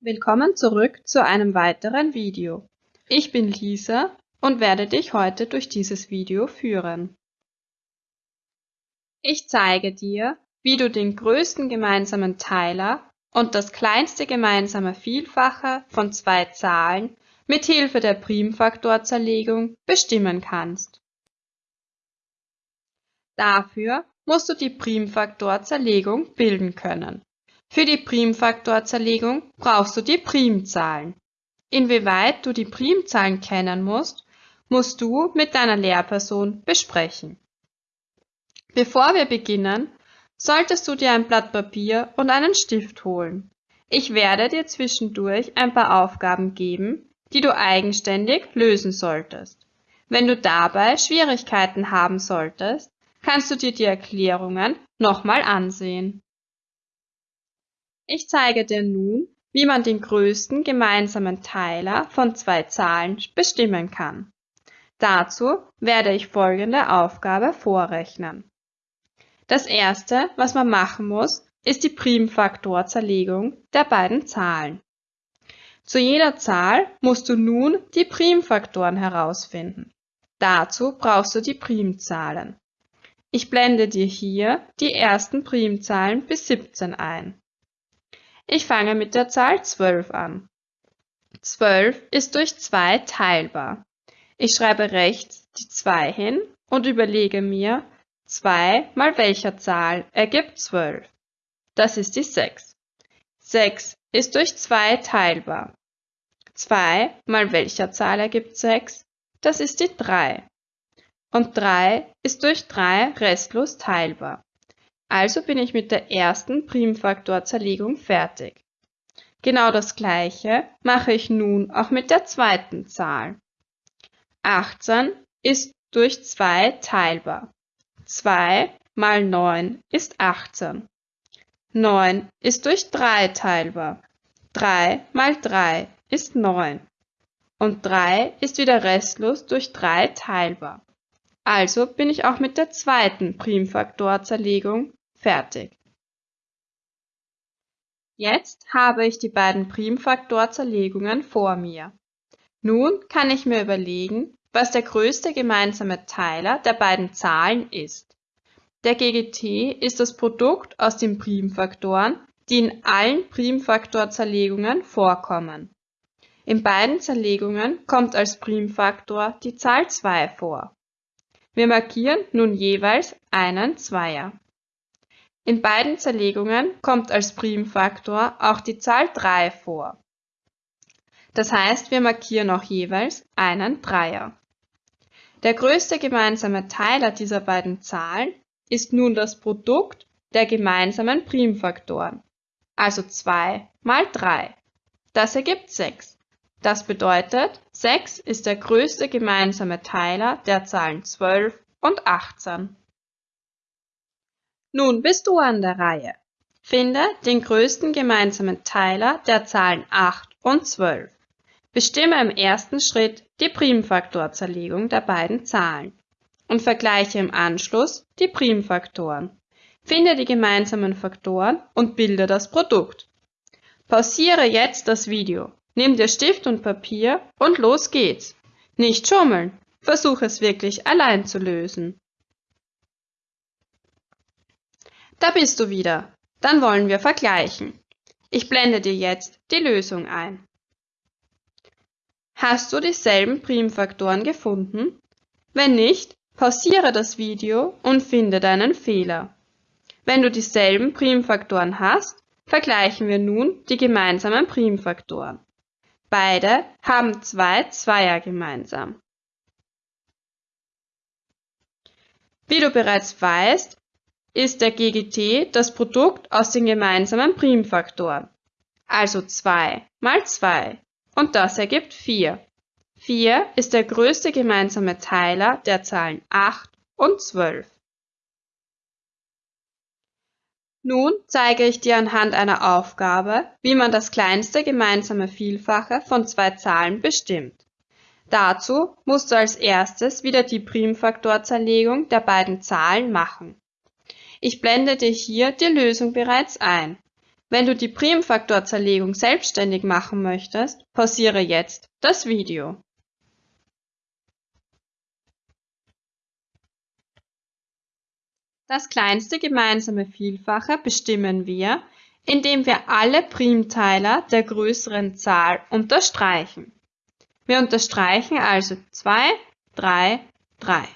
Willkommen zurück zu einem weiteren Video. Ich bin Lisa und werde dich heute durch dieses Video führen. Ich zeige dir, wie du den größten gemeinsamen Teiler und das kleinste gemeinsame Vielfache von zwei Zahlen mit Hilfe der Primfaktorzerlegung bestimmen kannst. Dafür musst du die Primfaktorzerlegung bilden können. Für die Primfaktorzerlegung brauchst du die Primzahlen. Inwieweit du die Primzahlen kennen musst, musst du mit deiner Lehrperson besprechen. Bevor wir beginnen, solltest du dir ein Blatt Papier und einen Stift holen. Ich werde dir zwischendurch ein paar Aufgaben geben, die du eigenständig lösen solltest. Wenn du dabei Schwierigkeiten haben solltest, kannst du dir die Erklärungen nochmal ansehen. Ich zeige dir nun, wie man den größten gemeinsamen Teiler von zwei Zahlen bestimmen kann. Dazu werde ich folgende Aufgabe vorrechnen. Das erste, was man machen muss, ist die Primfaktorzerlegung der beiden Zahlen. Zu jeder Zahl musst du nun die Primfaktoren herausfinden. Dazu brauchst du die Primzahlen. Ich blende dir hier die ersten Primzahlen bis 17 ein. Ich fange mit der Zahl 12 an. 12 ist durch 2 teilbar. Ich schreibe rechts die 2 hin und überlege mir, 2 mal welcher Zahl ergibt 12. Das ist die 6. 6 ist durch 2 teilbar. 2 mal welcher Zahl ergibt 6? Das ist die 3. Und 3 ist durch 3 restlos teilbar. Also bin ich mit der ersten Primfaktorzerlegung fertig. Genau das gleiche mache ich nun auch mit der zweiten Zahl. 18 ist durch 2 teilbar. 2 mal 9 ist 18. 9 ist durch 3 teilbar. 3 mal 3 ist 9. Und 3 ist wieder restlos durch 3 teilbar. Also bin ich auch mit der zweiten Primfaktorzerlegung fertig. Jetzt habe ich die beiden Primfaktorzerlegungen vor mir. Nun kann ich mir überlegen, was der größte gemeinsame Teiler der beiden Zahlen ist. Der GGT ist das Produkt aus den Primfaktoren, die in allen Primfaktorzerlegungen vorkommen. In beiden Zerlegungen kommt als Primfaktor die Zahl 2 vor. Wir markieren nun jeweils einen Zweier. In beiden Zerlegungen kommt als Primfaktor auch die Zahl 3 vor. Das heißt, wir markieren auch jeweils einen Dreier. Der größte gemeinsame Teiler dieser beiden Zahlen ist nun das Produkt der gemeinsamen Primfaktoren, also 2 mal 3. Das ergibt 6. Das bedeutet, 6 ist der größte gemeinsame Teiler der Zahlen 12 und 18. Nun bist du an der Reihe. Finde den größten gemeinsamen Teiler der Zahlen 8 und 12. Bestimme im ersten Schritt die Primfaktorzerlegung der beiden Zahlen und vergleiche im Anschluss die Primfaktoren. Finde die gemeinsamen Faktoren und bilde das Produkt. Pausiere jetzt das Video Nimm dir Stift und Papier und los geht's. Nicht schummeln. Versuch es wirklich allein zu lösen. Da bist du wieder. Dann wollen wir vergleichen. Ich blende dir jetzt die Lösung ein. Hast du dieselben Primfaktoren gefunden? Wenn nicht, pausiere das Video und finde deinen Fehler. Wenn du dieselben Primfaktoren hast, vergleichen wir nun die gemeinsamen Primfaktoren. Beide haben zwei Zweier gemeinsam. Wie du bereits weißt, ist der GGT das Produkt aus den gemeinsamen Primfaktoren, also 2 mal 2, und das ergibt 4. 4 ist der größte gemeinsame Teiler der Zahlen 8 und 12. Nun zeige ich dir anhand einer Aufgabe, wie man das kleinste gemeinsame Vielfache von zwei Zahlen bestimmt. Dazu musst du als erstes wieder die Primfaktorzerlegung der beiden Zahlen machen. Ich blende dir hier die Lösung bereits ein. Wenn du die Primfaktorzerlegung selbstständig machen möchtest, pausiere jetzt das Video. Das kleinste gemeinsame Vielfache bestimmen wir, indem wir alle Primteiler der größeren Zahl unterstreichen. Wir unterstreichen also 2, 3, 3.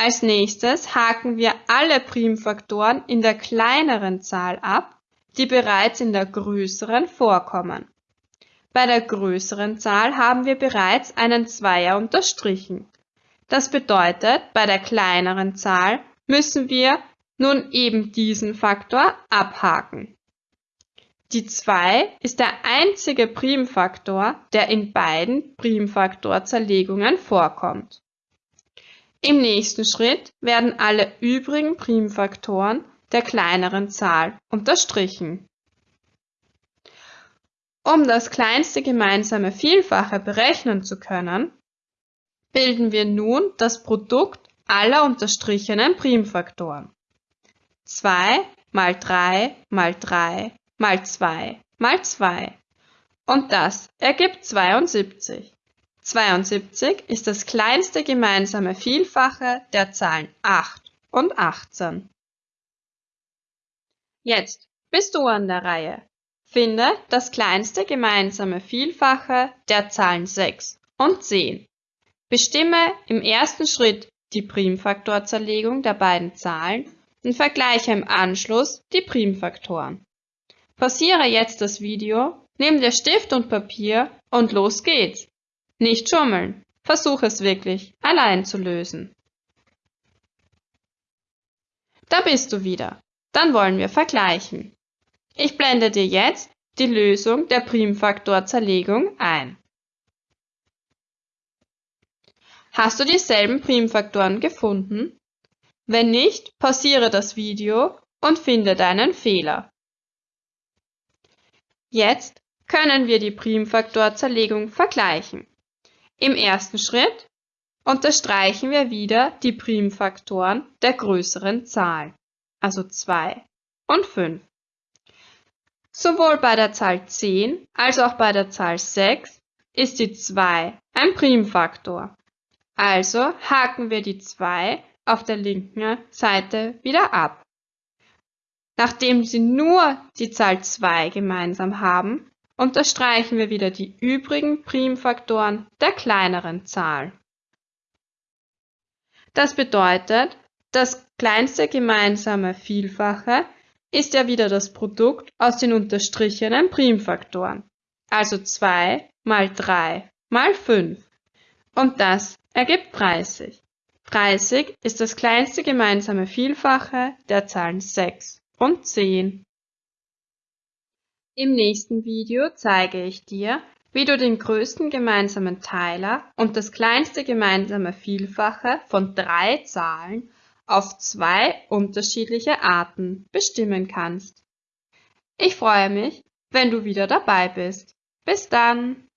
Als nächstes haken wir alle Primfaktoren in der kleineren Zahl ab, die bereits in der größeren vorkommen. Bei der größeren Zahl haben wir bereits einen Zweier unterstrichen. Das bedeutet, bei der kleineren Zahl müssen wir nun eben diesen Faktor abhaken. Die 2 ist der einzige Primfaktor, der in beiden Primfaktorzerlegungen vorkommt. Im nächsten Schritt werden alle übrigen Primfaktoren der kleineren Zahl unterstrichen. Um das kleinste gemeinsame Vielfache berechnen zu können, bilden wir nun das Produkt aller unterstrichenen Primfaktoren. 2 mal 3 mal 3 mal 2 mal 2. Und das ergibt 72. 72 ist das kleinste gemeinsame Vielfache der Zahlen 8 und 18. Jetzt bist du an der Reihe. Finde das kleinste gemeinsame Vielfache der Zahlen 6 und 10. Bestimme im ersten Schritt die Primfaktorzerlegung der beiden Zahlen und vergleiche im Anschluss die Primfaktoren. Pausiere jetzt das Video, nimm dir Stift und Papier und los geht's. Nicht schummeln. Versuch es wirklich, allein zu lösen. Da bist du wieder. Dann wollen wir vergleichen. Ich blende dir jetzt die Lösung der Primfaktorzerlegung ein. Hast du dieselben Primfaktoren gefunden? Wenn nicht, pausiere das Video und finde deinen Fehler. Jetzt können wir die Primfaktorzerlegung vergleichen. Im ersten Schritt unterstreichen wir wieder die Primfaktoren der größeren Zahl, also 2 und 5. Sowohl bei der Zahl 10 als auch bei der Zahl 6 ist die 2 ein Primfaktor. Also haken wir die 2 auf der linken Seite wieder ab. Nachdem sie nur die Zahl 2 gemeinsam haben, unterstreichen wir wieder die übrigen Primfaktoren der kleineren Zahl. Das bedeutet, das kleinste gemeinsame Vielfache ist ja wieder das Produkt aus den unterstrichenen Primfaktoren, also 2 mal 3 mal 5. Und das ergibt 30. 30 ist das kleinste gemeinsame Vielfache der Zahlen 6 und 10. Im nächsten Video zeige ich dir, wie du den größten gemeinsamen Teiler und das kleinste gemeinsame Vielfache von drei Zahlen auf zwei unterschiedliche Arten bestimmen kannst. Ich freue mich, wenn du wieder dabei bist. Bis dann!